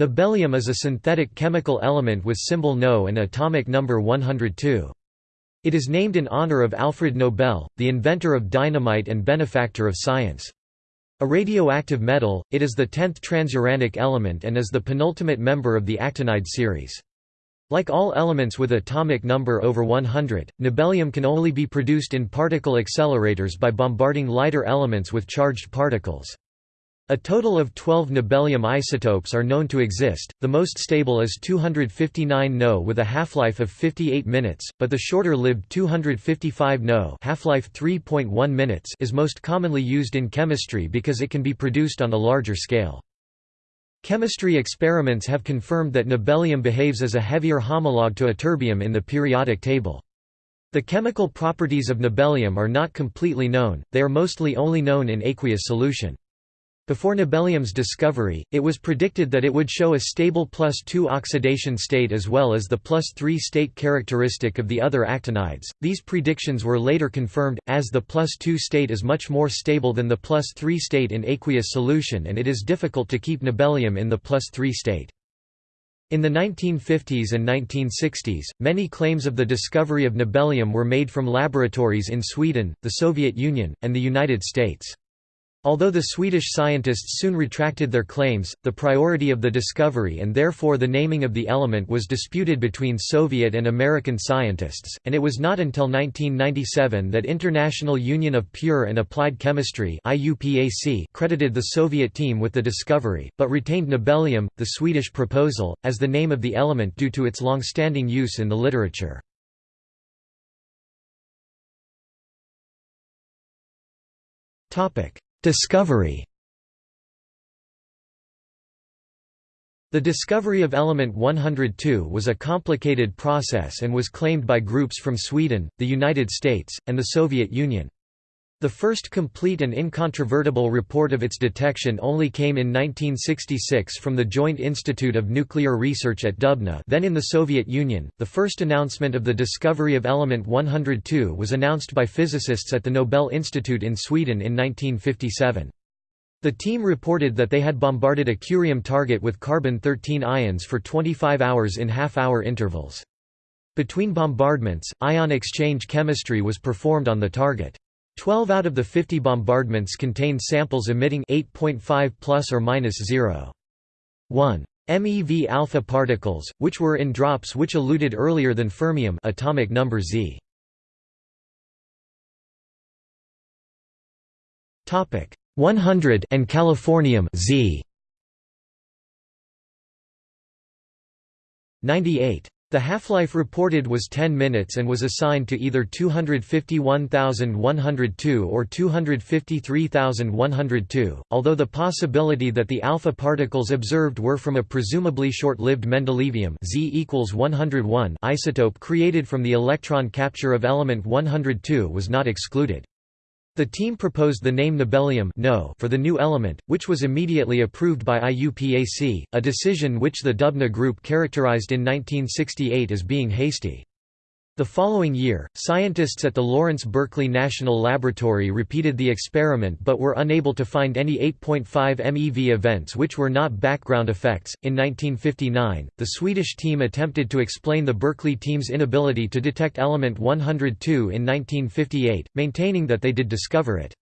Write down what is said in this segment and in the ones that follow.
Nobelium is a synthetic chemical element with symbol No and atomic number 102. It is named in honor of Alfred Nobel, the inventor of dynamite and benefactor of science. A radioactive metal, it is the tenth transuranic element and is the penultimate member of the actinide series. Like all elements with atomic number over 100, nobelium can only be produced in particle accelerators by bombarding lighter elements with charged particles. A total of 12 nobelium isotopes are known to exist, the most stable is 259 No with a half-life of 58 minutes, but the shorter-lived 255 No half-life 3.1 minutes is most commonly used in chemistry because it can be produced on a larger scale. Chemistry experiments have confirmed that nobelium behaves as a heavier homologue to ytterbium in the periodic table. The chemical properties of nobelium are not completely known, they are mostly only known in aqueous solution. Before nobelium's discovery, it was predicted that it would show a stable plus 2 oxidation state as well as the plus 3 state characteristic of the other actinides. These predictions were later confirmed, as the plus 2 state is much more stable than the plus 3 state in aqueous solution and it is difficult to keep nobelium in the plus 3 state. In the 1950s and 1960s, many claims of the discovery of nobelium were made from laboratories in Sweden, the Soviet Union, and the United States. Although the Swedish scientists soon retracted their claims, the priority of the discovery and therefore the naming of the element was disputed between Soviet and American scientists, and it was not until 1997 that International Union of Pure and Applied Chemistry credited the Soviet team with the discovery, but retained nobelium, the Swedish proposal, as the name of the element due to its long-standing use in the literature. Topic Discovery The discovery of element 102 was a complicated process and was claimed by groups from Sweden, the United States, and the Soviet Union. The first complete and incontrovertible report of its detection only came in 1966 from the Joint Institute of Nuclear Research at Dubna then in the Soviet Union. The first announcement of the discovery of element 102 was announced by physicists at the Nobel Institute in Sweden in 1957. The team reported that they had bombarded a curium target with carbon-13 ions for 25 hours in half-hour intervals. Between bombardments, ion exchange chemistry was performed on the target. 12 out of the 50 bombardments contained samples emitting 8.5 plus or minus 0. 1 MeV alpha particles, which were in drops which eluted earlier than fermium atomic number Z. Topic 100 and californium Z. 98 the half-life reported was 10 minutes and was assigned to either 251,102 or 253,102, although the possibility that the alpha particles observed were from a presumably short-lived mendelevium Z equals 101 isotope created from the electron capture of element 102 was not excluded. The team proposed the name nobelium no for the new element, which was immediately approved by IUPAC, a decision which the Dubna Group characterized in 1968 as being hasty. The following year, scientists at the Lawrence Berkeley National Laboratory repeated the experiment but were unable to find any 8.5 MeV events which were not background effects. In 1959, the Swedish team attempted to explain the Berkeley team's inability to detect element 102 in 1958, maintaining that they did discover it.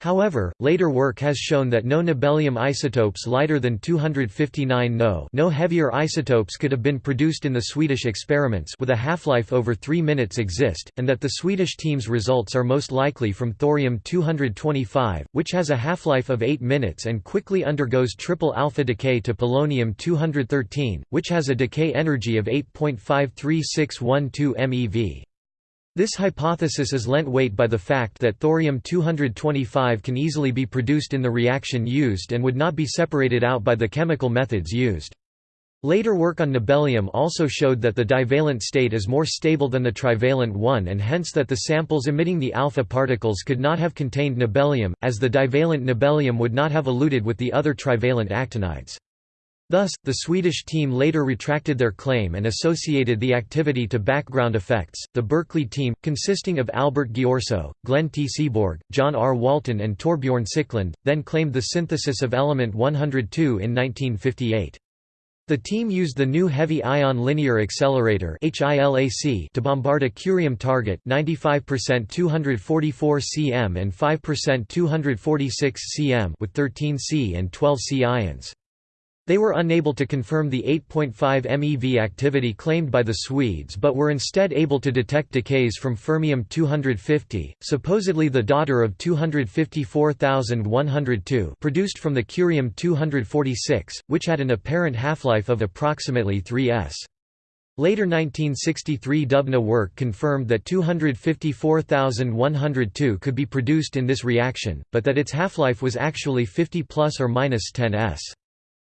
However, later work has shown that no nobelium isotopes lighter than 259 No no heavier isotopes could have been produced in the Swedish experiments with a half-life over 3 minutes exist, and that the Swedish team's results are most likely from thorium-225, which has a half-life of 8 minutes and quickly undergoes triple alpha decay to polonium-213, which has a decay energy of 8.53612 MeV. This hypothesis is lent weight by the fact that thorium-225 can easily be produced in the reaction used and would not be separated out by the chemical methods used. Later work on nobelium also showed that the divalent state is more stable than the trivalent one and hence that the samples emitting the alpha particles could not have contained nobelium, as the divalent nobelium would not have eluted with the other trivalent actinides. Thus, the Swedish team later retracted their claim and associated the activity to background effects. The Berkeley team, consisting of Albert Ghiorso, Glenn T. Seaborg, John R. Walton, and Torbjorn Sikkeland, then claimed the synthesis of element 102 in 1958. The team used the new Heavy Ion Linear Accelerator to bombard a curium target 95% 244 cm and 5% 246 cm with 13 C and 12 C ions. They were unable to confirm the 8.5 MeV activity claimed by the Swedes but were instead able to detect decays from fermium-250, supposedly the daughter of 254,102 produced from the curium-246, which had an apparent half-life of approximately 3s. Later 1963 Dubna work confirmed that 254,102 could be produced in this reaction, but that its half-life was actually 50 plus or minus 10 s.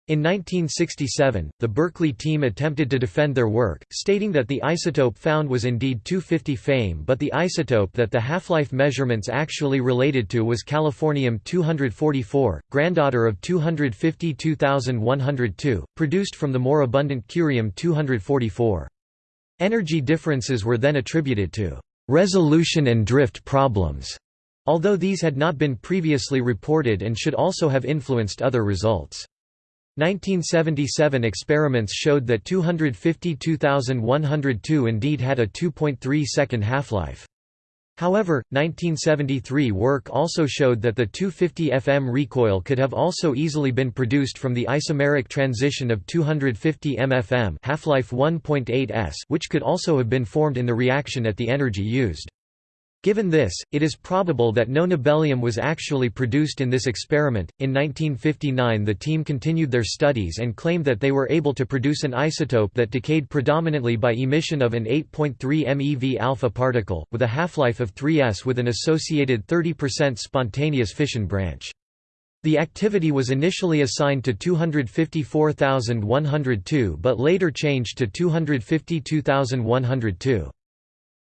In 1967, the Berkeley team attempted to defend their work, stating that the isotope found was indeed 250 Fame but the isotope that the half-life measurements actually related to was californium-244, granddaughter of 252,102, produced from the more abundant curium-244. Energy differences were then attributed to resolution and drift problems, although these had not been previously reported and should also have influenced other results. 1977 experiments showed that 252,102 indeed had a 2.3 second half-life. However, 1973 work also showed that the 250 FM recoil could have also easily been produced from the isomeric transition of 250 MFM half-life 1.8 s which could also have been formed in the reaction at the energy used. Given this, it is probable that no nobelium was actually produced in this experiment. In 1959, the team continued their studies and claimed that they were able to produce an isotope that decayed predominantly by emission of an 8.3 MeV alpha particle, with a half-life of 3s with an associated 30% spontaneous fission branch. The activity was initially assigned to 254,102 but later changed to 252,102.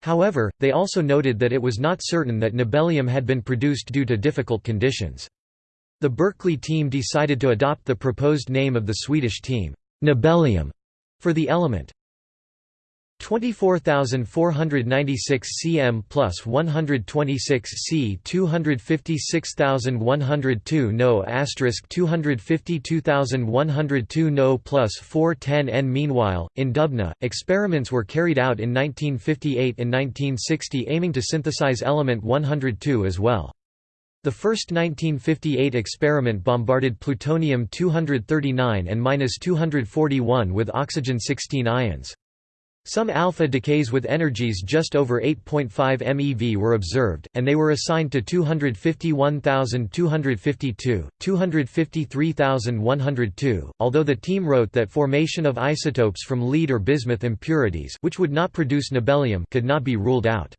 However, they also noted that it was not certain that nobelium had been produced due to difficult conditions. The Berkeley team decided to adopt the proposed name of the Swedish team, nobelium, for the element. 24,496 cm plus 126 c 256,102 no asterisk 252,102 no plus 410 n Meanwhile, in Dubna, experiments were carried out in 1958 and 1960 aiming to synthesize element 102 as well. The first 1958 experiment bombarded plutonium-239 and 241 with oxygen-16 ions. Some alpha decays with energies just over 8.5 MeV were observed, and they were assigned to 251,252, 253,102, although the team wrote that formation of isotopes from lead or bismuth impurities which would not produce nobelium could not be ruled out.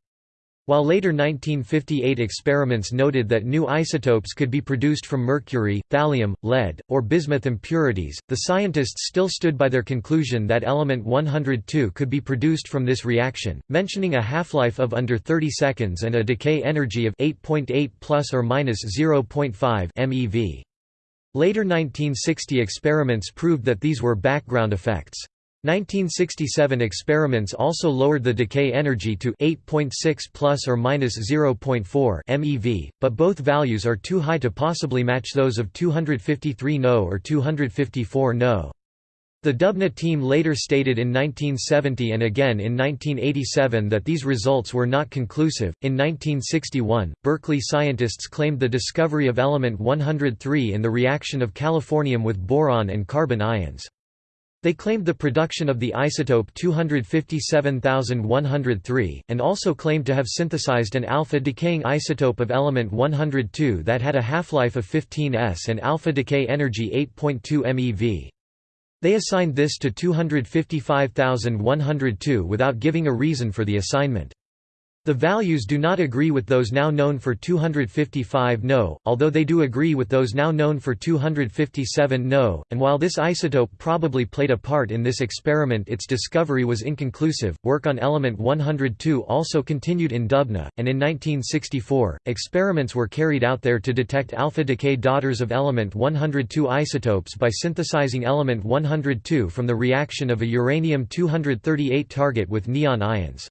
While later 1958 experiments noted that new isotopes could be produced from mercury, thallium, lead, or bismuth impurities, the scientists still stood by their conclusion that element 102 could be produced from this reaction, mentioning a half-life of under 30 seconds and a decay energy of 8.8 plus or minus 0.5 MeV. Later 1960 experiments proved that these were background effects. 1967 experiments also lowered the decay energy to 8.6 plus or minus 0.4 MeV, but both values are too high to possibly match those of 253 No or 254 No. The Dubna team later stated in 1970 and again in 1987 that these results were not conclusive. In 1961, Berkeley scientists claimed the discovery of element 103 in the reaction of californium with boron and carbon ions. They claimed the production of the isotope 257103, and also claimed to have synthesized an alpha-decaying isotope of element 102 that had a half-life of 15 s and alpha-decay energy 8.2 MeV. They assigned this to 255,102 without giving a reason for the assignment. The values do not agree with those now known for 255 No, although they do agree with those now known for 257 No, and while this isotope probably played a part in this experiment its discovery was inconclusive. Work on element 102 also continued in Dubna, and in 1964, experiments were carried out there to detect alpha decay daughters of element 102 isotopes by synthesizing element 102 from the reaction of a uranium-238 target with neon ions.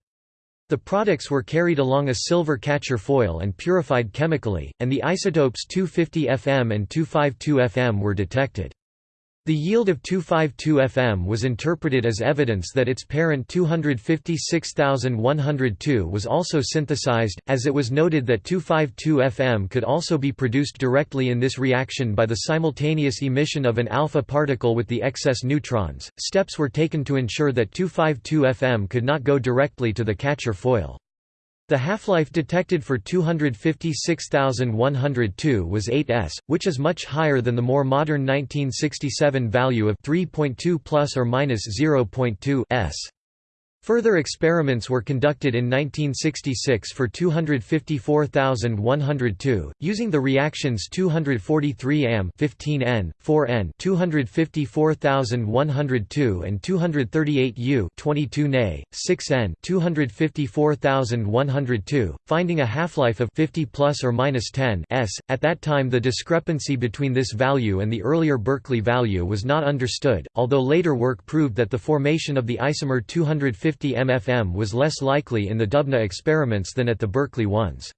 The products were carried along a silver catcher foil and purified chemically, and the isotopes 250 Fm and 252 Fm were detected. The yield of 252Fm was interpreted as evidence that its parent 256102 was also synthesized, as it was noted that 252Fm could also be produced directly in this reaction by the simultaneous emission of an alpha particle with the excess neutrons. Steps were taken to ensure that 252Fm could not go directly to the catcher foil. The half-life detected for 256,102 was 8s, which is much higher than the more modern 1967 value of 3.2 plus or minus 0.2 s. Further experiments were conducted in 1966 for 254,102, using the reactions 243 am 15N, 4N 254,102 and 238 U 22 Na, 6N 254,102, finding a half-life of 50 plus or minus 10 s. At that time the discrepancy between this value and the earlier Berkeley value was not understood, although later work proved that the formation of the isomer 250 50 MFM was less likely in the Dubna experiments than at the Berkeley ones.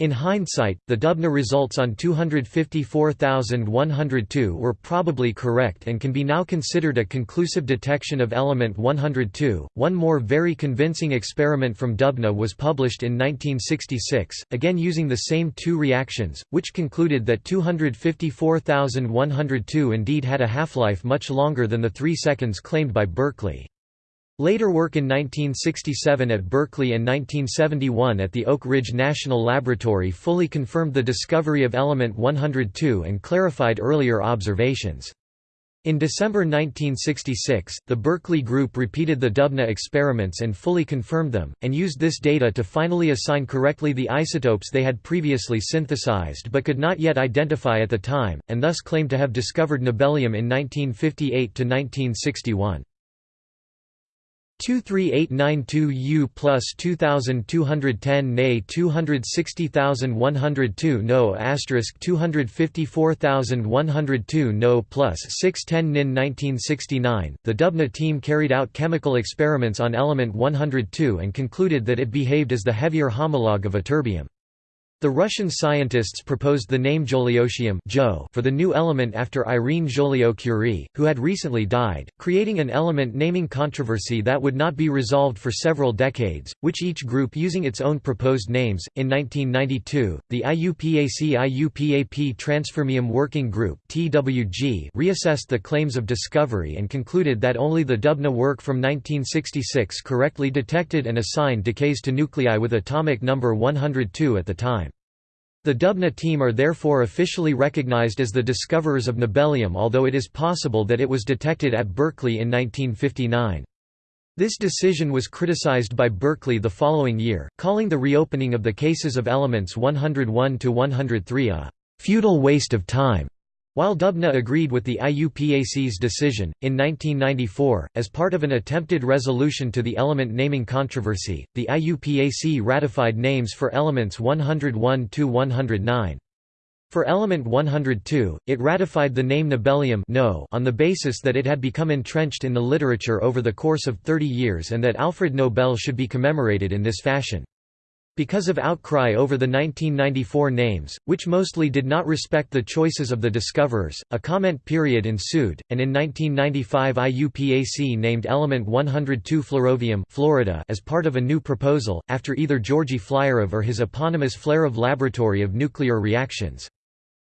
In hindsight, the Dubna results on 254,102 were probably correct and can be now considered a conclusive detection of element 102. One more very convincing experiment from Dubna was published in 1966, again using the same two reactions, which concluded that 254,102 indeed had a half-life much longer than the 3 seconds claimed by Berkeley. Later work in 1967 at Berkeley and 1971 at the Oak Ridge National Laboratory fully confirmed the discovery of element 102 and clarified earlier observations. In December 1966, the Berkeley group repeated the Dubna experiments and fully confirmed them, and used this data to finally assign correctly the isotopes they had previously synthesized but could not yet identify at the time, and thus claimed to have discovered nobelium in 1958–1961. 23892 U plus 2210 Na 260102 No asterisk 254102 No plus 610 Nin 1969 The Dubna team carried out chemical experiments on element 102 and concluded that it behaved as the heavier homologue of ytterbium. The Russian scientists proposed the name Joliotium for the new element after Irene Joliot-Curie, who had recently died, creating an element naming controversy that would not be resolved for several decades, which each group using its own proposed names. In 1992, the IUPAC-IUPAP Transfermium Working Group (TWG) reassessed the claims of discovery and concluded that only the Dubna work from 1966 correctly detected and assigned decays to nuclei with atomic number 102 at the time. The Dubna team are therefore officially recognized as the discoverers of nobelium although it is possible that it was detected at Berkeley in 1959. This decision was criticized by Berkeley the following year, calling the reopening of the cases of elements 101 to 103 a «futile waste of time». While Dubna agreed with the IUPAC's decision, in 1994, as part of an attempted resolution to the element naming controversy, the IUPAC ratified names for elements 101–109. For element 102, it ratified the name nobelium no on the basis that it had become entrenched in the literature over the course of 30 years and that Alfred Nobel should be commemorated in this fashion. Because of outcry over the 1994 names, which mostly did not respect the choices of the discoverers, a comment period ensued, and in 1995 IUPAC named element 102 flerovium Florida as part of a new proposal, after either Georgy Flyorov or his eponymous Flerov Laboratory of Nuclear Reactions.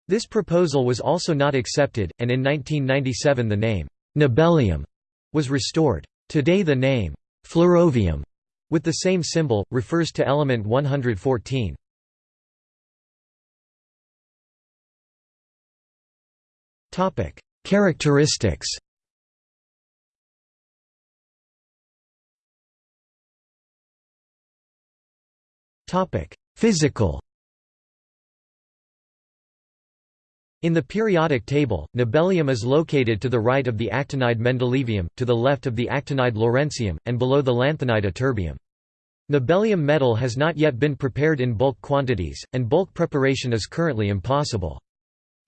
This proposal was also not accepted, and in 1997 the name, nobelium, was restored. Today the name, flerovium, with the same symbol, refers to element 114. Topic: Characteristics Topic: Physical In the periodic table, nobelium is located to the right of the actinide mendelevium, to the left of the actinide lawrencium, and below the lanthanide ytterbium. Nobelium metal has not yet been prepared in bulk quantities, and bulk preparation is currently impossible.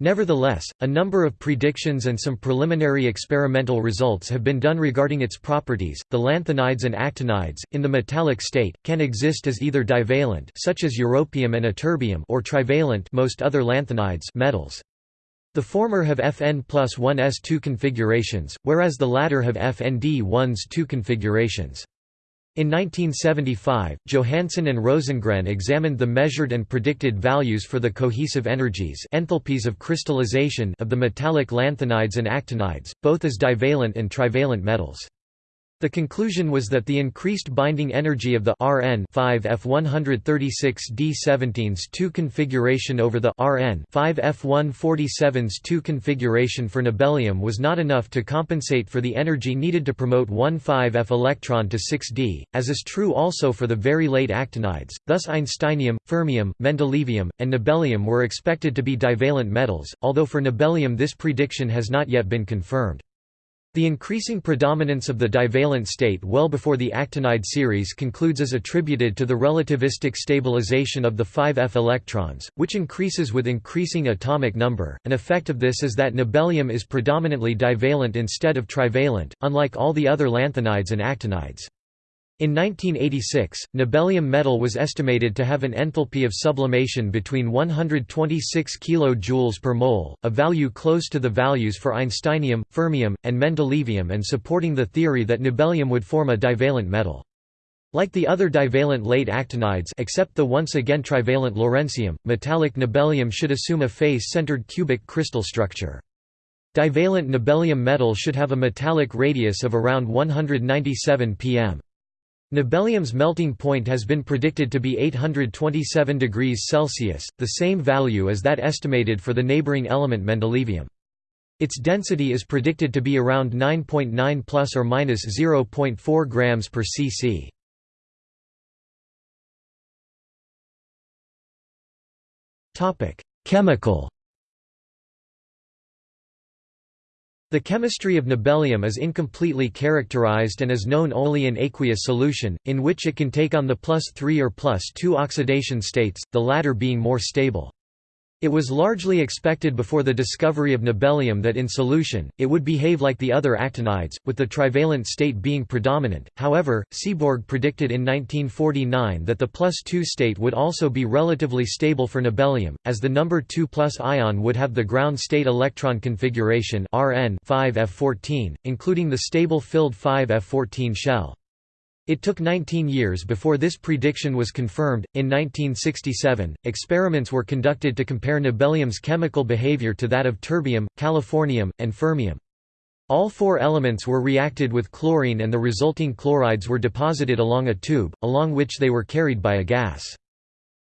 Nevertheless, a number of predictions and some preliminary experimental results have been done regarding its properties. The lanthanides and actinides, in the metallic state, can exist as either divalent, such as europium and or trivalent, most other lanthanides, metals. The former have Fn plus 1s2 configurations, whereas the latter have FND1's 2 configurations. In 1975, Johansson and Rosengren examined the measured and predicted values for the cohesive energies enthalpies of crystallization of the metallic lanthanides and actinides, both as divalent and trivalent metals. The conclusion was that the increased binding energy of the Rn 5F136D17's 2 configuration over the Rn 5F147's 2 configuration for nobelium was not enough to compensate for the energy needed to promote 1,5F electron to 6D, as is true also for the very late actinides. Thus einsteinium, fermium, mendelevium, and nobelium were expected to be divalent metals, although for nobelium this prediction has not yet been confirmed. The increasing predominance of the divalent state well before the actinide series concludes is attributed to the relativistic stabilization of the 5f electrons, which increases with increasing atomic number. An effect of this is that nobelium is predominantly divalent instead of trivalent, unlike all the other lanthanides and actinides. In 1986, nobelium metal was estimated to have an enthalpy of sublimation between 126 kJ per mole, a value close to the values for einsteinium, fermium, and mendelevium and supporting the theory that nobelium would form a divalent metal. Like the other divalent late actinides except the once again trivalent lawrencium, metallic nobelium should assume a face-centered cubic crystal structure. Divalent nobelium metal should have a metallic radius of around 197 pm. Nobelium's melting point has been predicted to be 827 degrees Celsius, the same value as that estimated for the neighboring element mendelevium. Its density is predicted to be around 9.9 .9 plus or minus 0.4 grams per cc. Topic: Chemical The chemistry of nobelium is incompletely characterized and is known only in aqueous solution, in which it can take on the plus 3 or plus 2 oxidation states, the latter being more stable. It was largely expected before the discovery of nobelium that in solution, it would behave like the other actinides, with the trivalent state being predominant. However, Seaborg predicted in 1949 that the plus 2 state would also be relatively stable for nobelium, as the number 2 plus ion would have the ground state electron configuration Rn 5F14, including the stable filled 5F14 shell. It took 19 years before this prediction was confirmed. In 1967, experiments were conducted to compare nobelium's chemical behavior to that of terbium, californium, and fermium. All four elements were reacted with chlorine and the resulting chlorides were deposited along a tube, along which they were carried by a gas.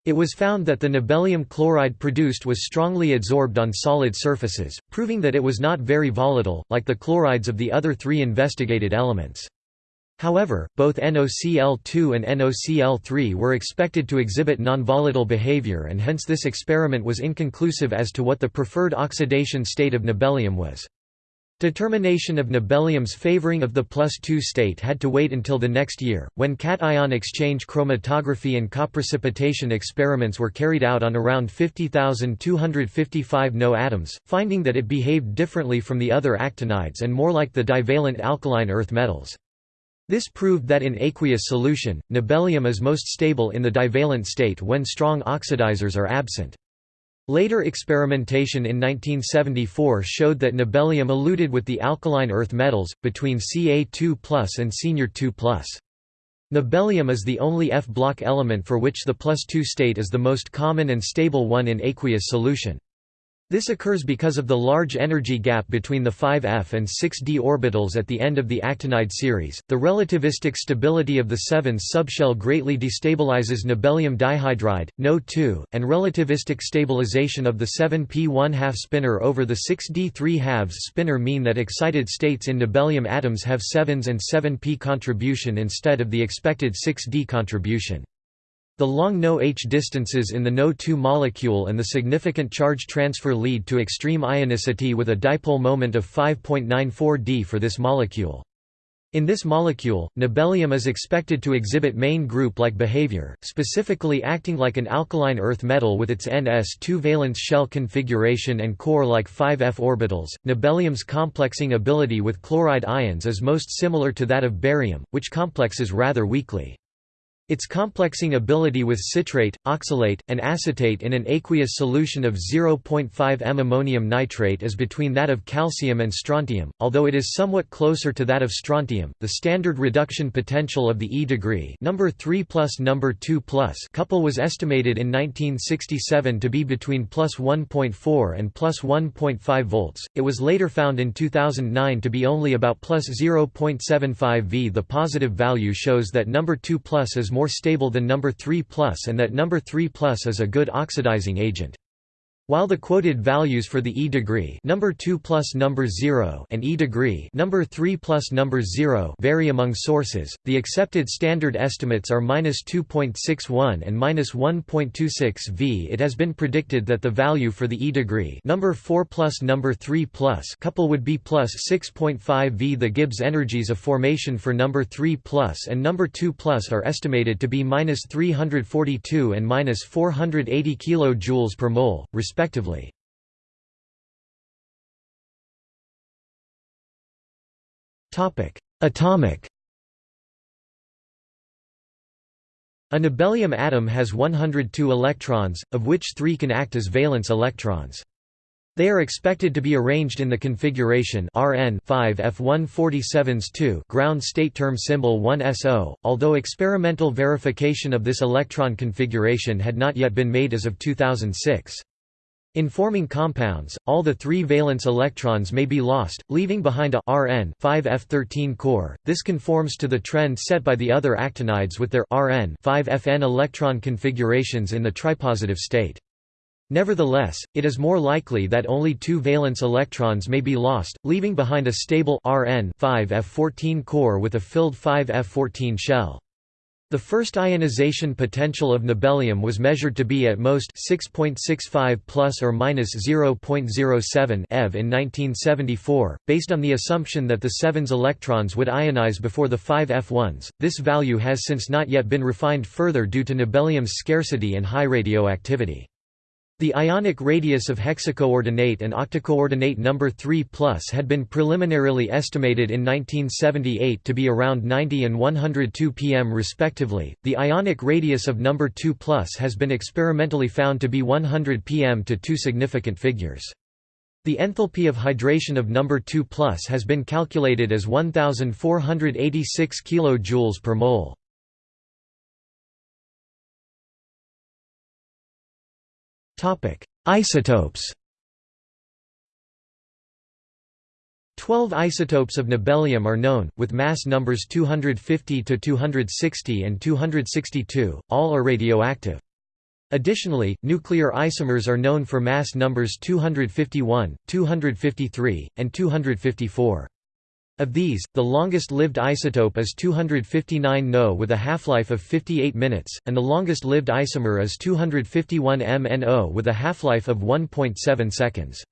It was found that the nobelium chloride produced was strongly adsorbed on solid surfaces, proving that it was not very volatile, like the chlorides of the other three investigated elements. However, both NOCl2 and NOCl3 were expected to exhibit nonvolatile behavior and hence this experiment was inconclusive as to what the preferred oxidation state of nobelium was. Determination of nobelium's favoring of the plus 2 state had to wait until the next year, when cation exchange chromatography and coprecipitation experiments were carried out on around 50,255 No atoms, finding that it behaved differently from the other actinides and more like the divalent alkaline earth metals. This proved that in aqueous solution, nobelium is most stable in the divalent state when strong oxidizers are absent. Later experimentation in 1974 showed that nobelium eluted with the alkaline earth metals, between Ca2 and senior 2 Nobelium is the only F-block element for which the plus 2 state is the most common and stable one in aqueous solution. This occurs because of the large energy gap between the 5f and 6d orbitals at the end of the actinide series. The relativistic stability of the 7s subshell greatly destabilizes nobelium dihydride, NO2, and relativistic stabilization of the 7p 1 2 spinor over the 6d 3 2 spinor mean that excited states in nobelium atoms have 7s and 7p contribution instead of the expected 6d contribution. The long NO-H distances in the NO2 molecule and the significant charge transfer lead to extreme ionicity with a dipole moment of 5.94 d for this molecule. In this molecule, nobelium is expected to exhibit main group-like behavior, specifically acting like an alkaline earth metal with its Ns2 valence shell configuration and core-like 5f orbitals. Nobelium's complexing ability with chloride ions is most similar to that of barium, which complexes rather weakly. Its complexing ability with citrate, oxalate, and acetate in an aqueous solution of 0.5 m ammonium nitrate is between that of calcium and strontium, although it is somewhat closer to that of strontium. The standard reduction potential of the E degree, number 3 plus number 2 plus couple was estimated in 1967 to be between plus 1.4 and plus 1.5 volts. It was later found in 2009 to be only about plus 0.75 V. The positive value shows that number 2 plus is more more stable than number 3 plus and that number 3 plus is a good oxidizing agent. While the quoted values for the E degree number 2 plus number 0 and E degree number 3 plus number 0 vary among sources, the accepted standard estimates are -2.61 and -1.26 V. It has been predicted that the value for the E degree number 4 plus number 3 plus couple would be plus 6.5 V. The Gibbs energies of formation for number 3 plus and number 2 plus are estimated to be -342 and -480 kJ per mole, respectively respectively. Atomic A nobelium atom has 102 electrons, of which three can act as valence electrons. They are expected to be arranged in the configuration Rn 5 F147s 2 ground state term symbol 1SO, although experimental verification of this electron configuration had not yet been made as of 2006. In forming compounds, all the three valence electrons may be lost, leaving behind a Rn 5f13 core. This conforms to the trend set by the other actinides with their Rn 5fn electron configurations in the tripositive state. Nevertheless, it is more likely that only two valence electrons may be lost, leaving behind a stable Rn 5f14 core with a filled 5f14 shell. The first ionization potential of nobelium was measured to be at most 6.65 plus or minus 0.07 eV in 1974, based on the assumption that the 7's electrons would ionize before the 5 F1s. This value has since not yet been refined further due to nobelium's scarcity and high radioactivity. The ionic radius of hexacoordinate and octacoordinate number 3 plus had been preliminarily estimated in 1978 to be around 90 and 102 pm respectively. The ionic radius of number 2 plus has been experimentally found to be 100 pm to two significant figures. The enthalpy of hydration of number 2 plus has been calculated as 1486 kJ per mole. Isotopes Twelve isotopes of nobelium are known, with mass numbers 250 to 260 and 262, all are radioactive. Additionally, nuclear isomers are known for mass numbers 251, 253, and 254. Of these, the longest-lived isotope is 259 No with a half-life of 58 minutes, and the longest-lived isomer is 251 MnO with a half-life of 1.7 seconds.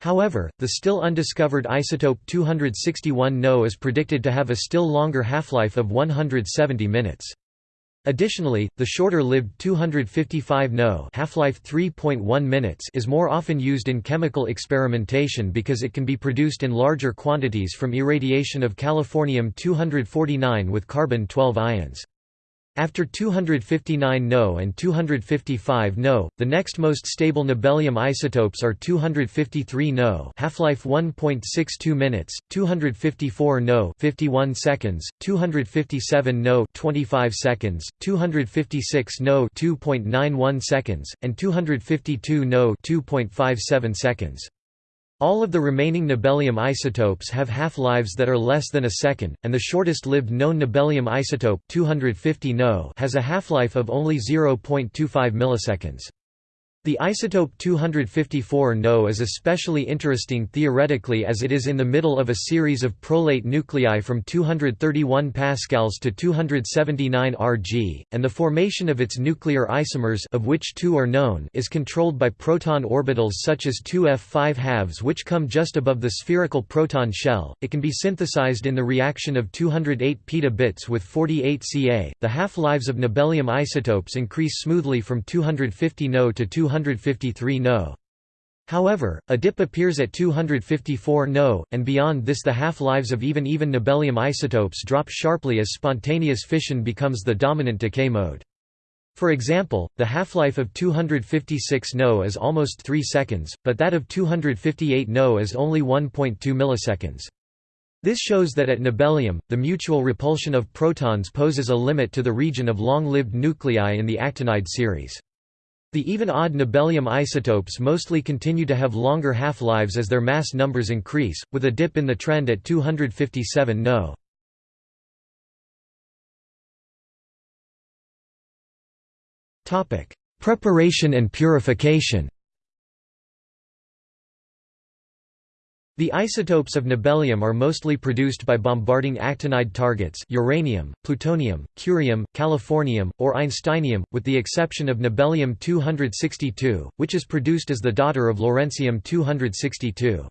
However, the still undiscovered isotope 261 No is predicted to have a still longer half-life of 170 minutes. Additionally, the shorter-lived 255 No half-life 3.1 minutes is more often used in chemical experimentation because it can be produced in larger quantities from irradiation of californium-249 with carbon-12 ions. After 259 No and 255 No, the next most stable nobelium isotopes are 253 No, half-life 1.62 minutes, 254 No, 51 seconds, 257 No, 25 seconds, 256 No, 2.91 seconds, and 252 No, 2.57 seconds. All of the remaining nobelium isotopes have half-lives that are less than a second, and the shortest-lived known nobelium isotope 250 no has a half-life of only 0.25 milliseconds. The isotope 254 No is especially interesting theoretically as it is in the middle of a series of prolate nuclei from 231 pascals to 279 Rg, and the formation of its nuclear isomers of which two are known is controlled by proton orbitals such as 2f5 halves which come just above the spherical proton shell. It can be synthesized in the reaction of 208 petabits with 48 Ca. The half-lives of nobelium isotopes increase smoothly from 250 No to 200 253 No. However, a dip appears at 254 No, and beyond this the half-lives of even even nobelium isotopes drop sharply as spontaneous fission becomes the dominant decay mode. For example, the half-life of 256 No is almost 3 seconds, but that of 258 No is only 1.2 milliseconds. This shows that at nobelium, the mutual repulsion of protons poses a limit to the region of long-lived nuclei in the actinide series. The even-odd nobelium isotopes mostly continue to have longer half-lives as their mass numbers increase, with a dip in the trend at 257 No. Preparation and purification The isotopes of nobelium are mostly produced by bombarding actinide targets uranium, plutonium, curium, californium, or einsteinium, with the exception of nobelium-262, which is produced as the daughter of lawrencium-262.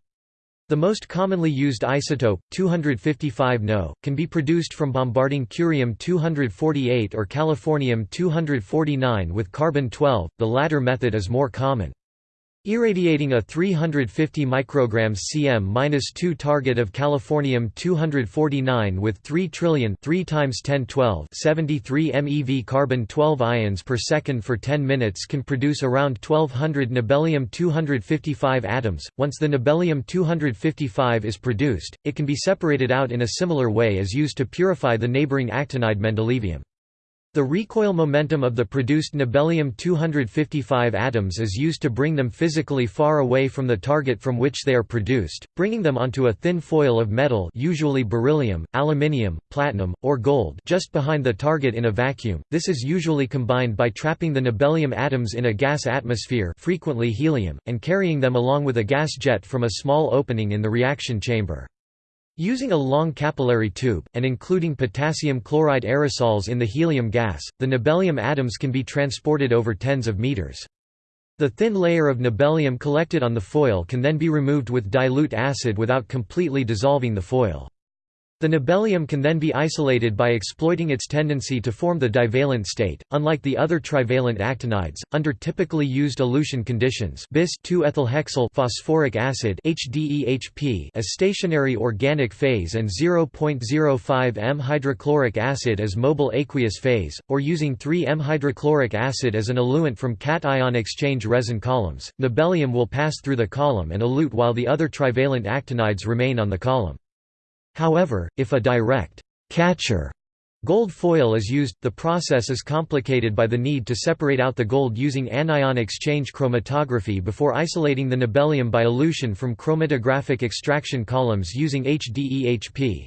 The most commonly used isotope, 255 No, can be produced from bombarding curium-248 or californium-249 with carbon-12, the latter method is more common. Irradiating a 350 micrograms cm-2 target of californium-249 with 3 trillion 3 times 1012 73 MeV carbon-12 ions per second for 10 minutes can produce around 1200 nobelium-255 atoms. Once the nobelium-255 is produced, it can be separated out in a similar way as used to purify the neighboring actinide mendelevium. The recoil momentum of the produced nobelium-255 atoms is used to bring them physically far away from the target from which they are produced, bringing them onto a thin foil of metal usually beryllium, aluminium, platinum, or gold just behind the target in a vacuum. This is usually combined by trapping the nobelium atoms in a gas atmosphere frequently helium, and carrying them along with a gas jet from a small opening in the reaction chamber. Using a long capillary tube, and including potassium chloride aerosols in the helium gas, the nobelium atoms can be transported over tens of meters. The thin layer of nobelium collected on the foil can then be removed with dilute acid without completely dissolving the foil. The nobelium can then be isolated by exploiting its tendency to form the divalent state. Unlike the other trivalent actinides, under typically used elution conditions, bis 2-ethylhexyl phosphoric acid (HDEHP) as stationary organic phase and 0.05 m hydrochloric acid as mobile aqueous phase, or using 3 m hydrochloric acid as an eluent from cation exchange resin columns, nobelium will pass through the column and elute while the other trivalent actinides remain on the column. However, if a direct catcher gold foil is used, the process is complicated by the need to separate out the gold using anion exchange chromatography before isolating the nobelium by elution from chromatographic extraction columns using HDEHP.